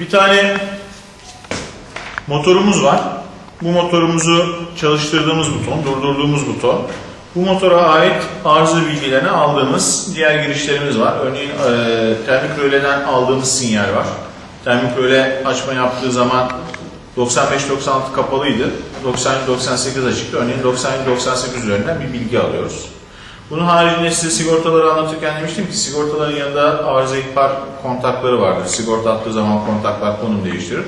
Bir tane motorumuz var. Bu motorumuzu çalıştırdığımız buton, durdurduğumuz buton. Bu motora ait arıza bilgilerini aldığımız diğer girişlerimiz var. Örneğin e, termik röleden aldığımız sinyal var. Termik röle açma yaptığı zaman 95-96 kapalıydı. 90-98 açıktı. Örneğin 90-98 üzerinden bir bilgi alıyoruz. Bunun haricinde size sigortaları anlatırken demiştim ki sigortaların yanında arıza ihbar kontakları vardır. Sigorta attığı zaman kontaklar konum değiştirir.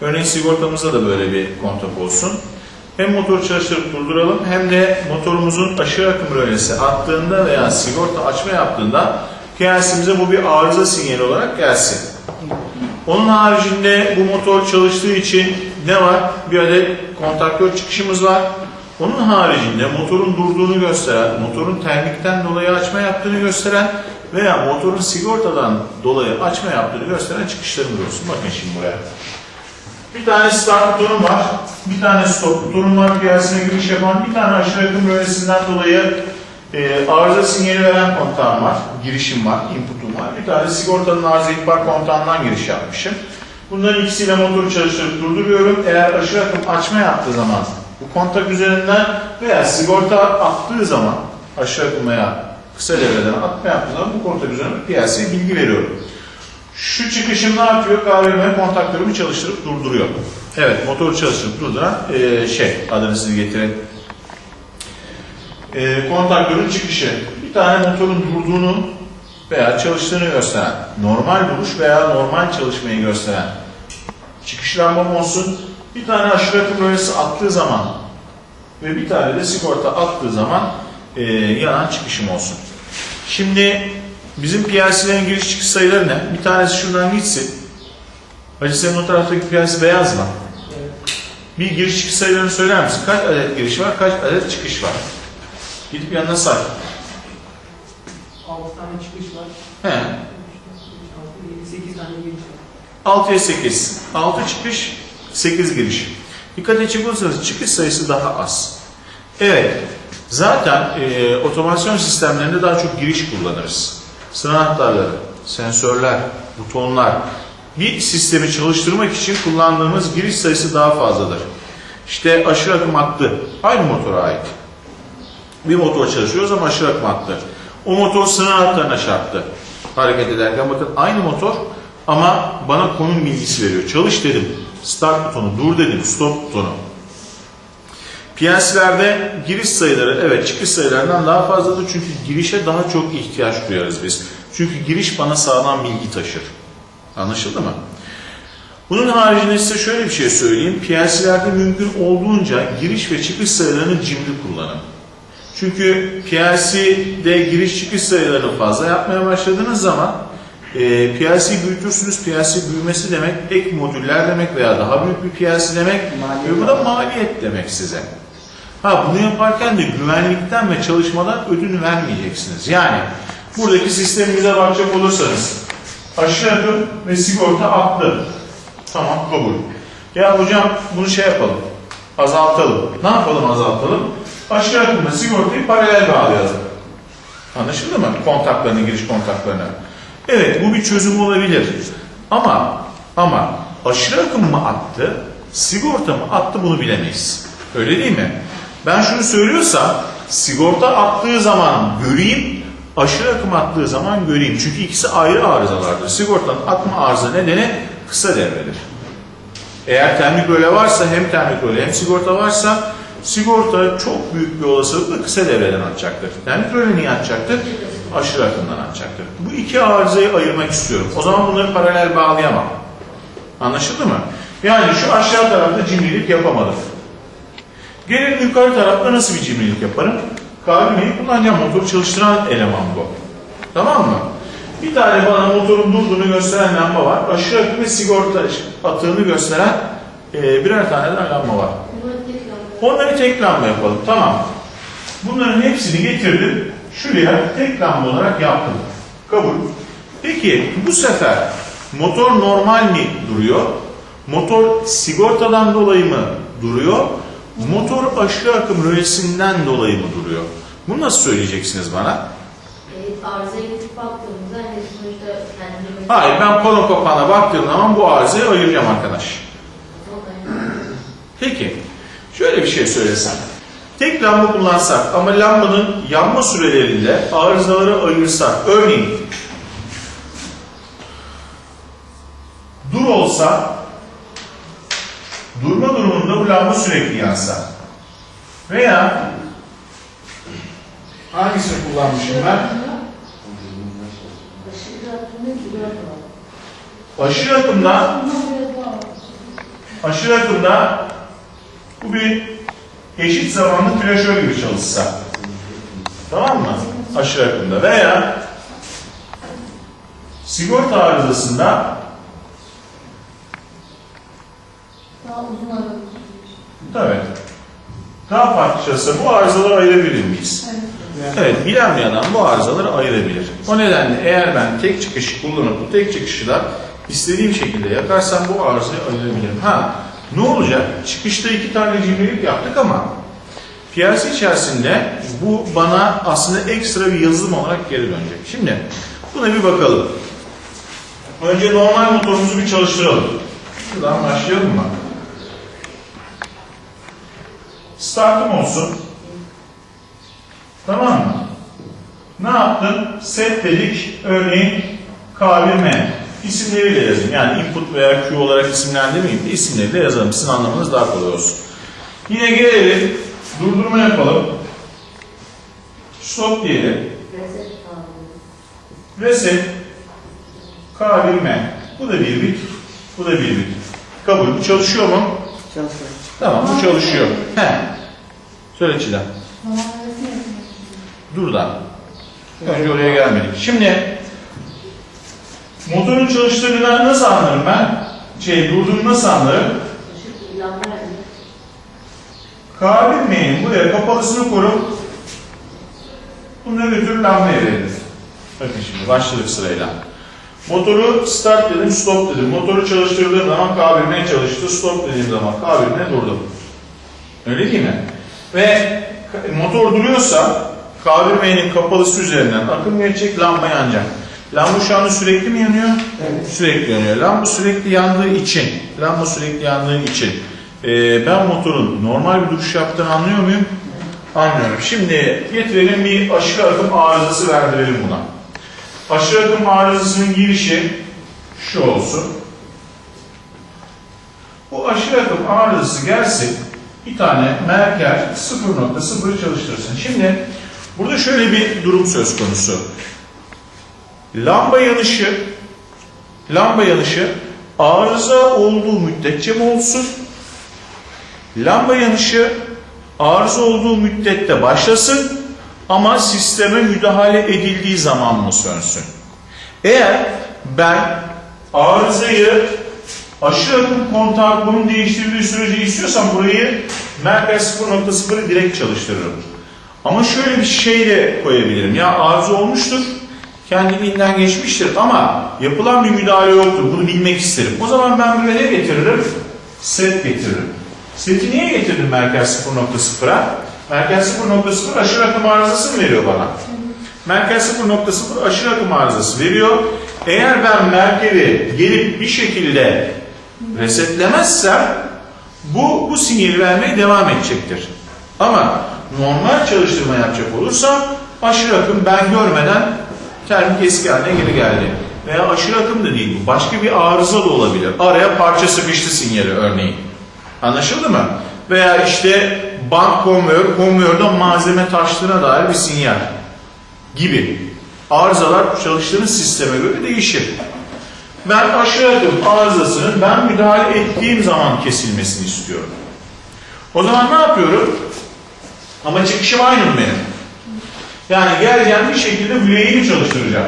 Örneğin sigortamızda da böyle bir kontak olsun. Hem motoru çalıştırıp durduralım hem de motorumuzun aşırı akım rölesi attığında veya sigorta açma yaptığında PLC'mize bu bir arıza sinyali olarak gelsin. Onun haricinde bu motor çalıştığı için ne var? Bir adet kontaktör çıkışımız var. Onun haricinde motorun durduğunu gösteren, motorun termikten dolayı açma yaptığını gösteren veya motorun sigortadan dolayı açma yaptığını gösteren çıkışlarımız olsun. Bakın şimdi buraya. Bir tane start butonum var, bir tane stop butonum var, piyasaya giriş yapan, bir tane aşırı akım rölesinden dolayı e, arıza sinyali veren kontağım var, girişim var, inputum var. Bir tane sigortanın arıza ihbar kontağından giriş yapmışım. Bunların ikisiyle motoru çalıştırıp durduruyorum. Eğer aşırı akım açma yaptığı zaman bu kontak üzerinden veya sigorta attığı zaman aşağı akım veya kısa devreden atma yaptığı zaman bu kontak üzerinden piyasaya bilgi veriyorum. Şu çıkışım ne yapıyor? KVM kontaktörümü çalıştırıp durduruyor. Evet, motoru çalıştırıp durduran eee, şey, size getirin. Eee kontaktörün çıkışı. Bir tane motorun durduğunu veya çalıştığını gösteren, normal duruş veya normal çalışmayı gösteren çıkış lambam olsun. Bir tane akım rölesi attığı zaman ve bir tane de sigorta attığı zaman eee, yanan çıkışım olsun. Şimdi bizim PLC'lerin giriş çıkış sayıları ne? Bir tanesi şuradan gitsin. Hacı senin o taraftaki PLC beyaz mı? Bir giriş çıkış sayılarını söyler misin? Kaç adet giriş var, kaç adet çıkış var? Gidip yanına say. 6 tane çıkış var. He. 6, 7, 8 tane giriş var. 6'ya 8. 6 çıkış, 8 giriş. Dikkat edecek olursanız çıkış sayısı daha az. Evet. Zaten e, otomasyon sistemlerinde daha çok giriş kullanırız. Sınav anahtarları, sensörler, butonlar. Bir sistemi çalıştırmak için kullandığımız giriş sayısı daha fazladır. İşte aşırı akım hattı aynı motora ait. Bir motor çalışıyoruz ama aşırı akım hattı. O motor sınav anahtarına çarptı. Hareket ederken bakın aynı motor ama bana konum bilgisi veriyor. Çalış dedim. Start butonu, dur dedim. Stop butonu. PLC'lerde giriş sayıları evet çıkış sayılarından daha fazladır çünkü girişe daha çok ihtiyaç duyarız biz. Çünkü giriş bana sağlam bilgi taşır. Anlaşıldı mı? Bunun haricinde size şöyle bir şey söyleyeyim. PLC'lerde mümkün olduğunca giriş ve çıkış sayılarını cimri kullanın. Çünkü PLC'de giriş çıkış sayılarını fazla yapmaya başladığınız zaman e, PLC büyütürsünüz. PLC büyümesi demek ek modüller demek veya daha büyük bir PLC demek Maliyet ve bu da maliyet demek size. Ha bunu yaparken de güvenlikten ve çalışmadan ödün vermeyeceksiniz. Yani buradaki sistemimize bakacak olursanız aşağı akım ve sigorta attı. Tamam kabul. Ya hocam bunu şey yapalım. Azaltalım. Ne yapalım azaltalım? Aşağı akımla sigortayı paralel bağlayalım. Anlaşıldı mı? Kontaklarını, giriş kontaklarını. Evet bu bir çözüm olabilir. Ama ama aşırı akım mı attı, sigorta mı attı bunu bilemeyiz. Öyle değil mi? Ben şunu söylüyorsam sigorta attığı zaman göreyim, aşırı akım attığı zaman göreyim. Çünkü ikisi ayrı arızalardır. Sigortanın atma arıza nedeni kısa devredir. Eğer termik röle varsa hem termik röle hem sigorta varsa sigorta çok büyük bir olasılıkla kısa devreden atacaktır. Termik röle niye atacaktır? Aşırı akımdan atacaktır. Bu iki arızayı ayırmak istiyorum. O zaman bunları paralel bağlayamam. Anlaşıldı mı? Yani şu aşağı tarafta cimrilik yapamadım. Gelelim yukarı tarafta nasıl bir cimrilik yaparım? KVM'yi kullanacağım. Motoru çalıştıran eleman bu. Tamam mı? Bir tane bana motorun durduğunu gösteren lamba var. Aşırı akım ve sigorta atığını gösteren e, birer tane daha lamba var. Onları tek lamba yapalım. Tamam. Bunların hepsini getirdim. Şuraya tek lamba olarak yaptım. Kabul. Peki bu sefer motor normal mi duruyor? Motor sigortadan dolayı mı duruyor? Motor aşırı akım rölesinden dolayı mı duruyor? Bunu nasıl söyleyeceksiniz bana? Evet, arızaya gidip baktığımızda hani sonuçta kendini Hayır ben pano kapağına baktığım zaman bu arızayı ayıracağım arkadaş. Peki şöyle bir şey söylesem. Tek lamba kullansak ama lambanın yanma sürelerinde arızaları ayırsak. Örneğin dur olsa durma durumunda bu lamba sürekli yansa. Veya hangisini kullanmışım ben? Aşırı akımda aşırı akımda bu bir eşit zamanlı flaşör gibi çalışsa. Tamam mı? Aşırı akımda. Veya sigorta arızasında tabii daha farklı bu arızaları ayırabilir miyiz? Evet, bilen bir adam bu arızaları ayırabilir. O nedenle eğer ben tek çıkışı kullanıp bu tek çıkışı da istediğim şekilde yakarsam bu arızayı ayırabilirim. Ha, ne olacak? Çıkışta iki tane cimrilik yaptık ama piyasa içerisinde bu bana aslında ekstra bir yazılım olarak geri dönecek. Şimdi buna bir bakalım. Önce normal motorumuzu bir çalıştıralım. Şuradan başlayalım mı? Startım olsun. Tamam mı? Ne yaptın? Set dedik. Örneğin K1M. İsimleriyle yazın. Yani input veya Q olarak isimlendirmeyeyim de isimleriyle yazalım. Sizin anlamanız daha kolay olsun. Yine gelelim. Durdurma yapalım. Stop diyelim. Reset. K1M. Bu da bir bit. Bu da bir bit. Kabul. Bu çalışıyor mu? Çalışıyor. Tamam bu çalışıyor. He. Söyle Çiğdem. Dur da. Önce oraya gelmedik. Şimdi motorun çalıştığını nasıl anlarım ben? Şey durduğunu nasıl anlarım? K1M'nin buraya kapalısını kurup bunu götür lambaya verir. Bakın şimdi başladık sırayla. Motoru start dedim, stop dedim. Motoru çalıştırdığım zaman K1M çalıştı, stop dediğim zaman K1M durdu. Öyle değil mi? Ve motor duruyorsa K1M'nin kapalısı üzerinden akım geçecek, lamba yanacak. Lamba şu anda sürekli mi yanıyor? Evet. Sürekli yanıyor. Lamba sürekli yandığı için, lamba sürekli yandığı için e, ben motorun normal bir duruş yaptığını anlıyor muyum? Anlıyorum. Şimdi getirelim bir aşırı akım arızası verdirelim buna. Aşırı akım arızasının girişi şu olsun. Bu aşırı akım arızası gelsin. Bir tane merker 0.0 çalıştırsın. Şimdi burada şöyle bir durum söz konusu. Lamba yanışı lamba yanışı arıza olduğu müddetçe mi olsun? Lamba yanışı arıza olduğu müddette başlasın ama sisteme müdahale edildiği zaman mı sönsün? Eğer ben arızayı aşırı akım kontağı bunun değiştirdiği sürece istiyorsam burayı merkez 0.0'ı direkt çalıştırırım. Ama şöyle bir şey de koyabilirim. Ya arıza olmuştur, kendiliğinden geçmiştir ama yapılan bir müdahale yoktur. Bunu bilmek isterim. O zaman ben buraya ne getiririm? Set getiririm. Seti niye getirdim merkez 0.0'a? Merkez 0.0 aşırı akım arızası mı veriyor bana? Merkez 0.0 aşırı akım arızası veriyor. Eğer ben merkezi gelip bir şekilde resetlemezsem bu, bu sinyali vermeye devam edecektir. Ama normal çalıştırma yapacak olursam aşırı akım ben görmeden termik eski haline geri geldi. Veya aşırı akım da değil bu. Başka bir arıza da olabilir. Araya parça sıkıştı sinyali örneğin. Anlaşıldı mı? Veya işte bank konveyör, konveyörden malzeme taştığına dair bir sinyal gibi. Arızalar çalıştığınız sisteme göre değişir. Ben aşırı akım arızasının ben müdahale ettiğim zaman kesilmesini istiyorum. O zaman ne yapıyorum? Ama çıkışım aynı mı benim? Yani geleceğim bir şekilde yüreğimi çalıştıracağım.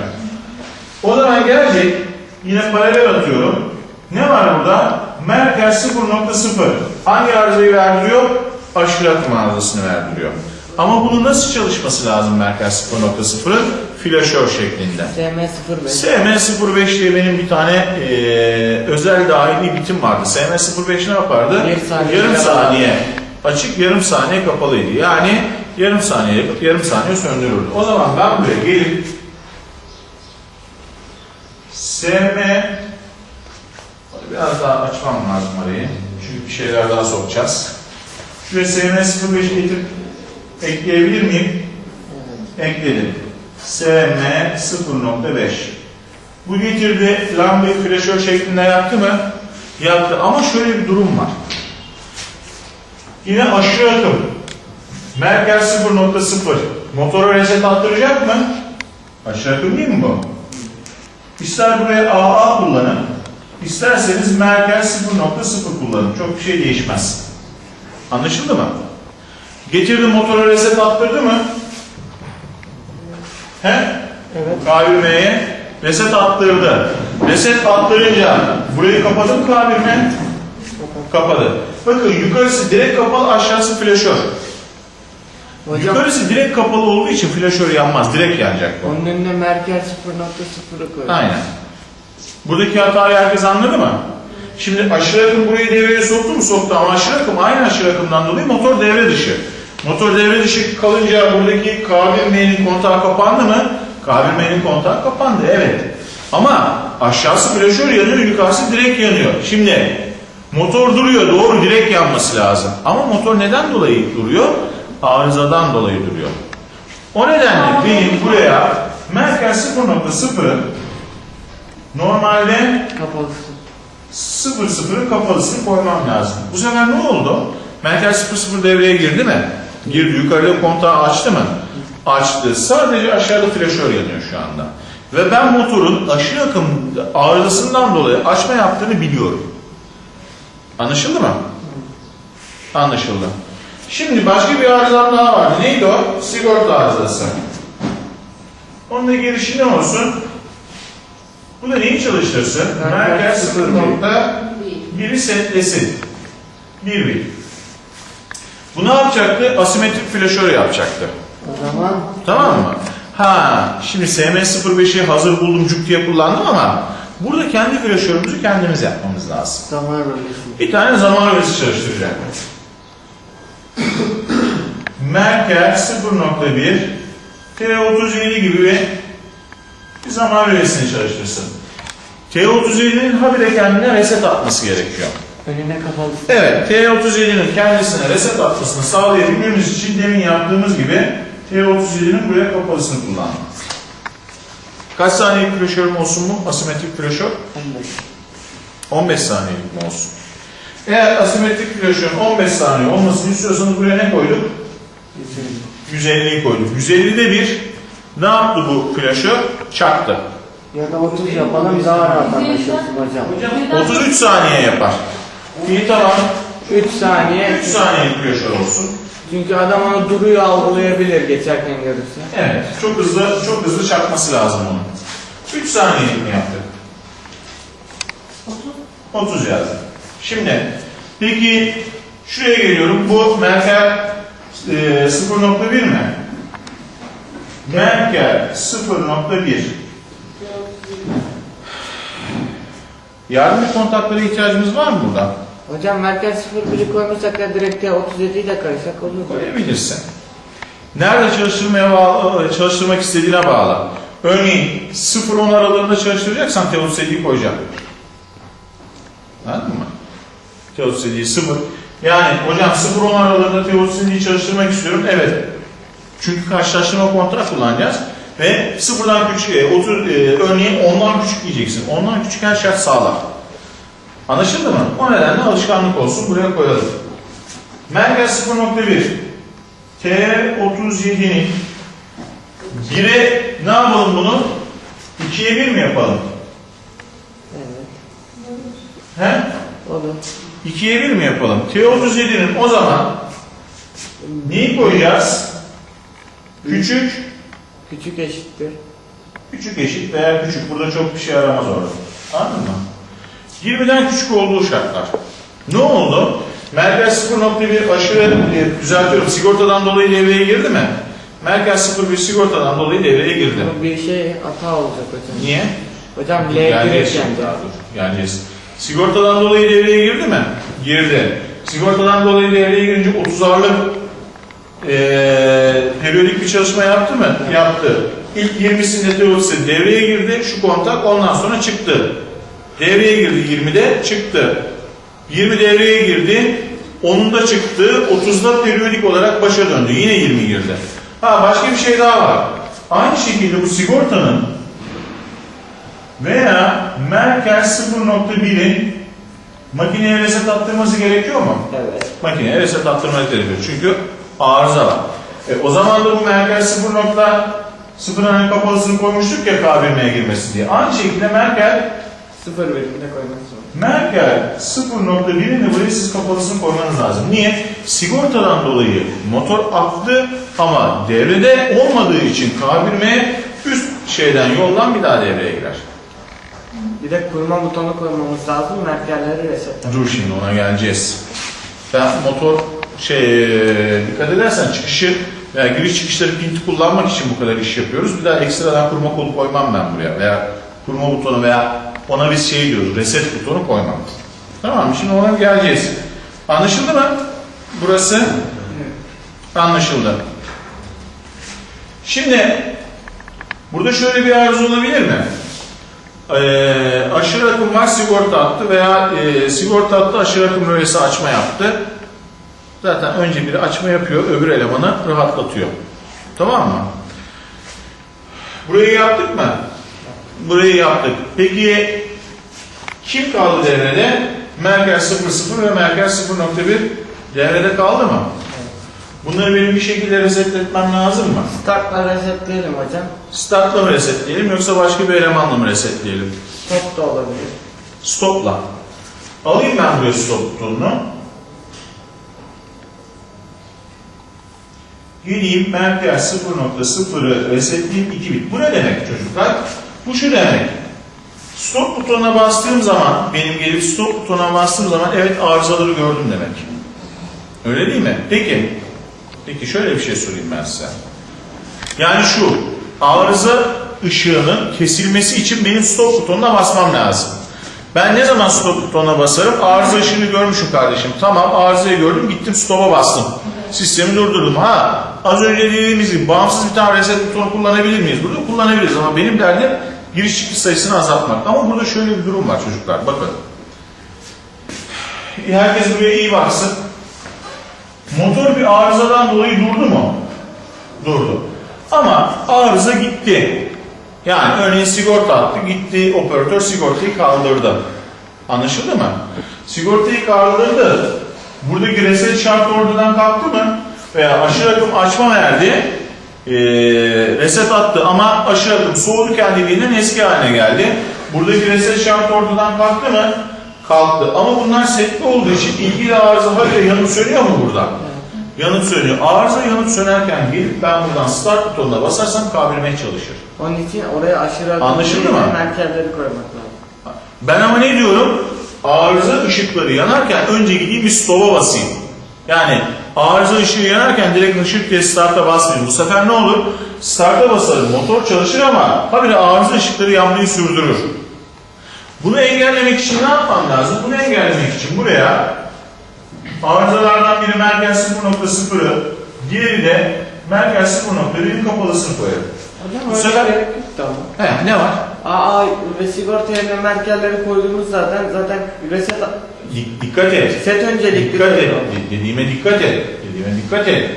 O zaman gelecek, yine paralel atıyorum. Ne var burada? Merkez 0.0. Hangi arızayı verdiriyor? Aşırı akım arızasını verdiriyor. Ama bunun nasıl çalışması lazım Merkez 0.0'ın? Flaşör şeklinde. SM05. SM05 diye benim bir tane eee, özel dahili bitim vardı. SM05 ne yapardı? Bir saniye yarım kapalı. saniye açık, yarım saniye kapalıydı. Yani yarım saniye yakıp yarım saniye söndürürdü. O zaman ben buraya gelip SM biraz daha açmam lazım arayı. Çünkü bir şeyler daha sokacağız. Şuraya SM 05 getirip ekleyebilir miyim? Ekledim. SM 0.5 Bu getirdi lambayı flaşör şeklinde yaptı mı? Yaptı ama şöyle bir durum var. Yine aşırı akım. Merkez 0.0. Motora reset attıracak mı? Aşağı akım değil mi bu? İster buraya AA kullanın, isterseniz merkez 0.0 kullanın. Çok bir şey değişmez. Anlaşıldı mı? Getirdi motora reset attırdı mı? He? Evet. K1M'ye reset attırdı. Reset attırınca burayı kapadı mı K1M? Kapadı. Bakın yukarısı direkt kapalı, aşağısı flaşör. Hocam Yukarısı direkt kapalı olduğu için flaşör yanmaz, direkt yanacak bu. onun önüne merkez 0.0'ı koy. Aynen. Buradaki hatayı herkes anladı mı? Şimdi aşırı akım burayı devreye soktu mu? Soktu ama aşırı akım aynı aşırı akımdan dolayı motor devre dışı. Motor devre dışı kalınca buradaki K1M'nin kontağı kapandı mı? K1M'nin kontağı kapandı evet. Ama aşağısı flaşör yanıyor, yukarısı direkt yanıyor. Şimdi motor duruyor, doğru direkt yanması lazım. Ama motor neden dolayı duruyor? Arızadan dolayı duruyor. O nedenle benim buraya merkez 0.0'ı normalde Kapalısı. 0.0'ın kapalısını koymam lazım. Bu sefer ne oldu? Merkez 0.0 devreye girdi mi? Girdi. Yukarıda kontağı açtı mı? Açtı. Sadece aşağıda flaşör yanıyor şu anda. Ve ben motorun aşırı akım arızasından dolayı açma yaptığını biliyorum. Anlaşıldı mı? Anlaşıldı. Şimdi başka bir arızam daha vardı. Neydi o? Sigorta arızası. Onun da girişi ne olsun? Bu da neyi çalıştırsın? Merkez Merkez sıfır 0.1'i setlesin. 1 bir. Bu ne yapacaktı? Asimetrik flaşör yapacaktı. O zaman Tamam mı? Ha, şimdi SM05'i hazır buldum cuk diye kullandım ama burada kendi flaşörümüzü kendimiz yapmamız lazım. zaman rölesi. Bir tane zaman rölesi çalıştıracak. Merkez 0.1 T37 gibi bir, bir zaman rölesini çalıştırsın. T37'nin habire kendine reset atması gerekiyor. Önüne kapalısı. Evet, T37'nin kendisine reset atmasını sağlayabilmemiz için demin yaptığımız gibi T37'nin buraya kapalısını kullandık. Kaç saniyelik flaşörüm olsun mu? Asimetrik flaşör? 15. 15 saniyelik mi olsun? Eğer asimetrik flaşörün 15 saniye olmasını istiyorsanız buraya ne koyduk? 150'yi koyduk. 150'de bir ne yaptı bu flaşör? Çaktı. Ya da 30 yapalım daha rahat anlaşılsın hocam. 33 saniye yapar. İyi tamam. 3 saniye. 3 saniyelik flaşör olsun. Çünkü adam onu duruyor algılayabilir geçerken görürse. Evet, çok hızlı çok hızlı çakması lazım onun. 3 saniyelik mi yaptık? 30 yazdım. Şimdi, peki şuraya geliyorum. Bu Merkel e, 0.1 mi? Merkel 0.1. Yardımcı kontaklara ihtiyacımız var mı burada? Hocam merkez 01'i koymuşsak da direkt T37'yi de koysak olur. Koyabilirsin. Nerede çalıştırmaya bağlı, çalıştırmak istediğine bağlı. Örneğin 0-10 aralığında çalıştıracaksan T37'yi koyacağım. Anladın mı? T37'yi 0. Yani hocam 0-10 aralığında T37'yi çalıştırmak istiyorum. Evet. Çünkü karşılaştırma kontra kullanacağız. Ve sıfırdan küçük, e, 30, e, örneğin 10'dan küçük diyeceksin. 10'dan küçük her şart sağlar. Anlaşıldı mı? O nedenle alışkanlık olsun. Buraya koyalım. Merkez 0.1 T37'nin 1'e ne yapalım bunu? 2'ye 1 mi yapalım? Evet. He? Olur. 2'ye 1 mi yapalım? T37'nin o zaman neyi koyacağız? Küçük, Küçük eşittir. küçük eşit veya küçük. Burada çok bir şey aramaz orada. Anladın mı? 20'den küçük olduğu şartlar. Ne oldu? Merkez 0.1 aşırı e, düzeltiyorum. Sigortadan dolayı devreye girdi mi? Merkez 0.1 sigortadan dolayı devreye girdi. Bir şey hata olacak hocam. Niye? Hocam L şimdi daha dur. Geleceğiz. Sigortadan dolayı devreye girdi mi? Girdi. Sigortadan dolayı devreye girince 30'arlık eee periyodik bir çalışma yaptı mı? Yaptı. İlk 20'sinde teorisi devreye girdi. Şu kontak ondan sonra çıktı. Devreye girdi 20'de çıktı. 20 devreye girdi. 10'unda çıktı. 30'da periyodik olarak başa döndü. Yine 20 girdi. Ha başka bir şey daha var. Aynı şekilde bu sigortanın veya Merkel 0.1'in makineye reset attırması gerekiyor mu? Evet. makineye reset attırmak gerekiyor. Çünkü arıza var. E, o zaman da bu Merkel 0.0 hani kapalısını koymuştuk ya K1'e girmesi diye. Aynı şekilde Merkel Sıfır birimde koymak zorunda. Merkel 0.1'in de buraya siz kapalısını koymanız lazım. Niye? Sigortadan dolayı motor aktı ama devrede olmadığı için K1'e üst şeyden yoldan bir daha devreye girer. Bir de kurma butonu koymamız lazım. Merkerleri resetlemek. Dur şimdi ona geleceğiz. Ben motor şey dikkat edersen çıkışı veya giriş çıkışları pinti kullanmak için bu kadar iş yapıyoruz. Bir daha ekstradan kurma kolu koymam ben buraya veya kurma butonu veya ona biz şey diyoruz reset butonu koymam. Tamam mı? Şimdi ona geleceğiz. Anlaşıldı mı? Burası anlaşıldı. Şimdi burada şöyle bir arıza olabilir mi? Ee, aşırı akım var sigorta attı veya e, sigorta attı aşırı akım rölesi açma yaptı. Zaten önce biri açma yapıyor öbür elemanı rahatlatıyor. Tamam mı? Burayı yaptık mı? Burayı yaptık. Peki kim kaldı devrede? Merkez 00 ve Merkez 0.1 devrede kaldı mı? Bunları benim bir şekilde resetletmem lazım mı? Startla resetleyelim hocam. Startla mı resetleyelim yoksa başka bir elemanla mı resetleyelim? Top da olabilir. Stopla. Alayım ben buraya stop butonunu. Geleyim merkez 0.0'ı resetleyeyim 2 bit. Bu ne demek çocuklar? Bu şu demek. Stop butonuna bastığım zaman, benim gelip stop butonuna bastığım zaman evet arızaları gördüm demek. Öyle değil mi? Peki. Peki şöyle bir şey sorayım ben size. Yani şu, arıza ışığının kesilmesi için benim stop butonuna basmam lazım. Ben ne zaman stop butonuna basarım? Arıza ışığını görmüşüm kardeşim. Tamam arızayı gördüm gittim stop'a bastım. Sistemi durdurdum. Ha az önce dediğimiz gibi bağımsız bir tane reset butonu kullanabilir miyiz? Burada kullanabiliriz ama benim derdim giriş çıkış sayısını azaltmak. Ama burada şöyle bir durum var çocuklar. Bakın. Herkes buraya iyi baksın. Motor bir arızadan dolayı durdu mu? Durdu. Ama arıza gitti. Yani örneğin sigorta attı, gitti operatör sigortayı kaldırdı. Anlaşıldı mı? Sigortayı kaldırdı. Buradaki reset şartı ortadan kalktı mı? Veya aşırı akım açma verdi. Ee, reset attı ama aşırı akım soğudu kendiliğinden eski haline geldi. Buradaki reset şartı ortadan kalktı mı? Kalktı. Ama bunlar setli olduğu için ilgili arıza hala yanıp sönüyor mu burada? Yanıp sönüyor. Arıza yanıp sönerken gelip ben buradan start butonuna basarsam kavramaya çalışır. Onun için oraya aşırı Anlaşıldı mı? Merkerleri koymak lazım. Ben ama ne diyorum? Arıza ışıkları yanarken önce gideyim bir stop'a basayım. Yani arıza ışığı yanarken direkt ışık diye start'a basmayayım. Bu sefer ne olur? Start'a basarım, motor çalışır ama habire arıza ışıkları yanmayı sürdürür. Bunu engellemek için ne yapmam lazım? Bunu engellemek için buraya arızalardan biri merkez 0.0'ı, diğeri de merkez 0.1'in kapalısını koyarım. Hocam Bu sefer- da ama. He, ne var? Aa ve sigorta yerine merkerleri koyduğumuz zaten zaten reset Dik- dikkat et. set öncelikli Dikkat et. koyuyor. De- Dediğime dikkat et. Dediğime dikkat et.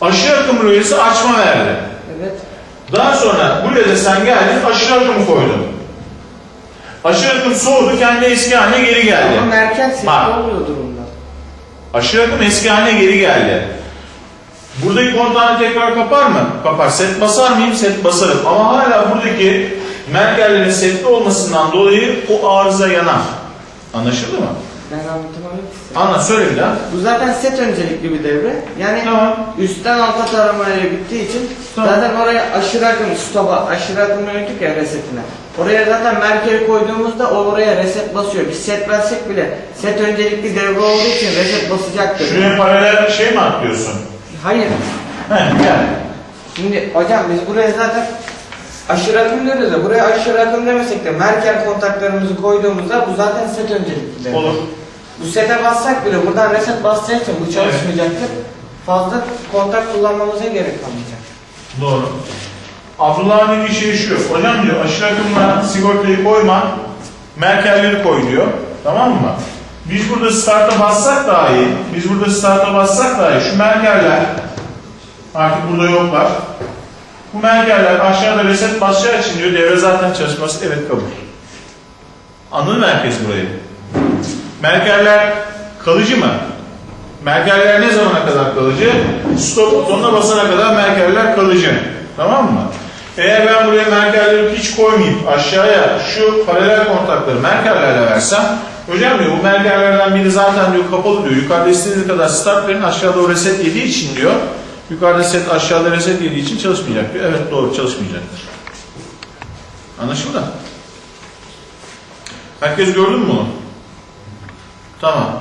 Aşırı akım rölesi açma verdi. Evet. Daha sonra buraya da sen geldin aşırı akımı koydun. Aşırı akım soğudu kendi eski haline geri geldi. Ama merker setli Bak. oluyor durumda. Aşırı akım eski haline geri geldi. Buradaki kontağını tekrar kapar mı? Kapar. Set basar mıyım? Set basarım. Ama hala buradaki merkerlerin setli olmasından dolayı o arıza yanar. Anlaşıldı mı? Ben anlatamadım ki size. Anla söyle bir daha. Bu zaten set öncelikli bir devre. Yani Tamam. üstten alta taramaya gittiği için Tamam. zaten oraya aşırı akım stop'a aşırı akım yönelik ya resetine. Oraya zaten merkeri koyduğumuzda o oraya reset basıyor. Biz set versek bile set öncelikli devre olduğu için reset basacaktır. Şuraya paralel şey mi atlıyorsun? Hayır. He gel. Şimdi hocam biz buraya zaten aşırı akım diyoruz ya buraya aşırı akım demesek de merker kontaklarımızı koyduğumuzda bu zaten set öncelikli. Olur. Bu sete bassak bile buradan reset basacağı için bu çalışmayacaktır. Fazla kontak kullanmamıza gerek kalmayacak. Doğru. Abdullah'ın dediği şey şu. Hocam diyor aşırı akımla sigortayı koyma. Merkelleri koy diyor. Tamam mı? Biz burada start'a bassak dahi, biz burada start'a bassak dahi şu merkeller artık burada yoklar. Bu merkeller aşağıda reset basacağı için diyor devre zaten çalışması evet kabul. Anladın mı herkes burayı? Merkeller kalıcı mı? Merkeller ne zamana kadar kalıcı? Stop butonuna basana kadar merkeller kalıcı. Tamam mı? Eğer ben buraya merkelleri hiç koymayıp aşağıya şu paralel kontakları merkellerle versem hocam diyor bu merkellerden biri zaten diyor kapalı diyor. Yukarıda istediğiniz kadar start verin aşağıda o reset yediği için diyor. Yukarıda set aşağıda reset yediği için çalışmayacak diyor. Evet doğru çalışmayacaktır. Anlaşıldı? Herkes gördü mü? Tamam.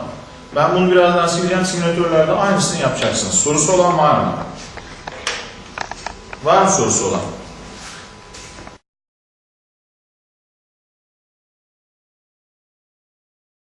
Ben bunu birazdan sileceğim. Simülatörlerde aynısını yapacaksınız. Sorusu olan var mı? Var mı sorusu olan?